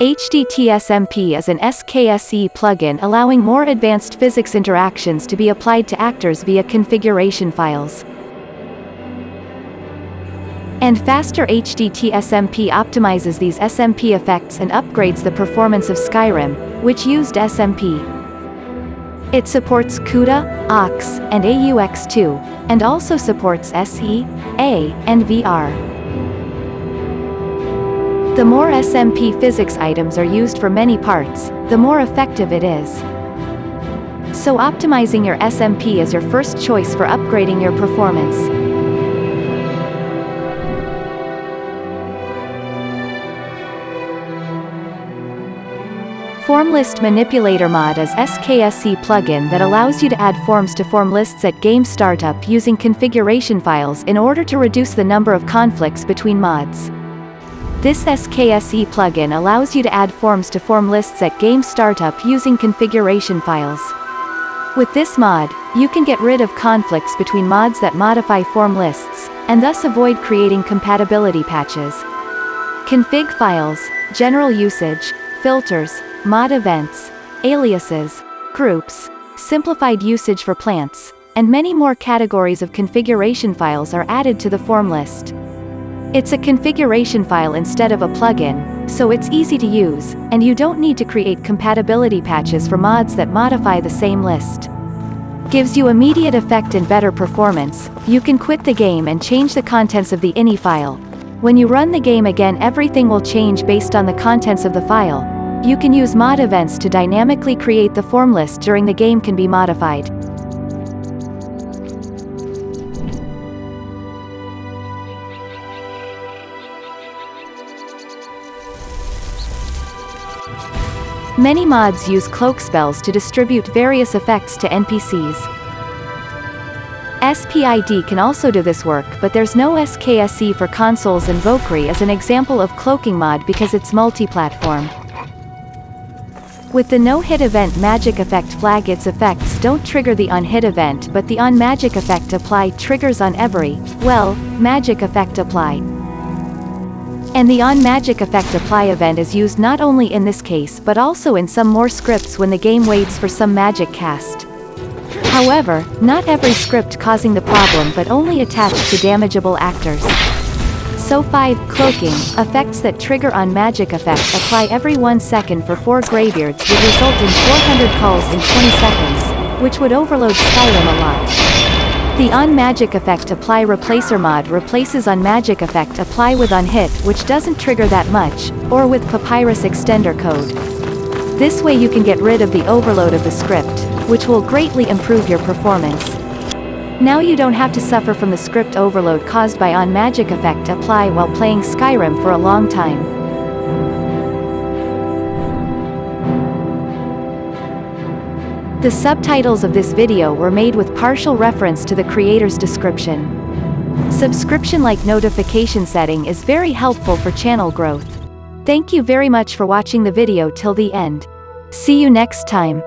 HDTSMP is an SKSE plugin allowing more advanced physics interactions to be applied to actors via configuration files. And faster HDTSMP optimizes these SMP effects and upgrades the performance of Skyrim, which used SMP. It supports CUDA, AVX, and AVX2, and also supports SE, A, and VR. The more SMP physics items are used for many parts, the more effective it is. So optimizing your SMP is your first choice for upgrading your performance. Form List Manipulator Mod is SKSE plugin that allows you to add forms to form lists at game startup using configuration files in order to reduce the number of conflicts between mods. This SKSE plugin allows you to add forms to form lists at game startup using configuration files. With this mod, you can get rid of conflicts between mods that modify form lists, and thus avoid creating compatibility patches. Config files, general usage, filters, mod events, aliases, groups, simplified usage for plants, and many more categories of configuration files are added to the form list. It's a configuration file instead of a plugin, so it's easy to use, and you don't need to create compatibility patches for mods that modify the same list. Gives you immediate effect and better performance, you can quit the game and change the contents of the ini file. When you run the game again everything will change based on the contents of the file. You can use mod events to dynamically create the form list during the game can be modified. Many mods use cloak spells to distribute various effects to NPCs. SPID can also do this work but there's no SKSE for consoles and is an example of cloaking mod because it's multi-platform. With the no-hit event magic effect flag its effects don't trigger the on-hit event but the on-magic effect apply triggers on every, well, magic effect apply. And the on-magic effect apply event is used not only in this case but also in some more scripts when the game waits for some magic cast. However, not every script causing the problem but only attached to damageable actors. So 5 cloaking, effects that trigger on magic effect apply every 1 second for 4 graveyards would result in 400 calls in 20 seconds, which would overload Skyrim a lot. The on magic effect apply replacer mod replaces on magic effect apply with on hit which doesn't trigger that much, or with papyrus extender code. This way you can get rid of the overload of the script, which will greatly improve your performance. Now you don't have to suffer from the script overload caused by on magic effect apply while playing Skyrim for a long time. The subtitles of this video were made with partial reference to the creator's description. Subscription-like notification setting is very helpful for channel growth. Thank you very much for watching the video till the end. See you next time.